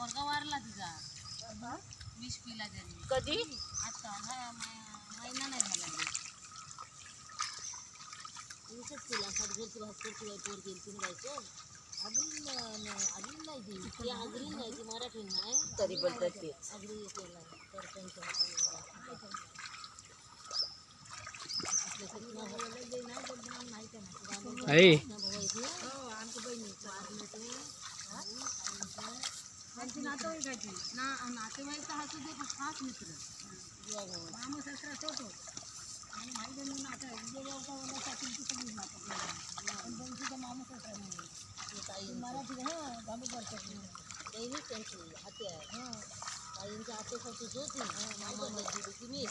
पोरगा वारला तिचा. विष पिला त्यांनी कधी? आता हा महिना नाही झाला विषच पिला सातघरची भास्करची बाई पोर गेली तिने बायको अजून अजून नाही ती. ती आगरी नाही. ती मराठी नाही. तरी पण आगरी केला सरपंच होता मुलगा. आपल्या सगळी भावाला जे नाही पण तुम्हाला माहिती आहे ना आमच्या बहिणी. त्यांची नातेवाईकाची. ना नातेवाईक हसू दे पण खास मित्र. मामा सासरा तोच होता आणि भाई बहिणी नातं आहे विजय गावचा वडिलासाठी ती सगळी नातं पण त्यांची तर मामा सासरा नाही. मराठी हाँ गावी करतात दैनिक त्यांची हाती आहे. हाँ. ताईंच्या आतेसाठी होती. मामा. ती मी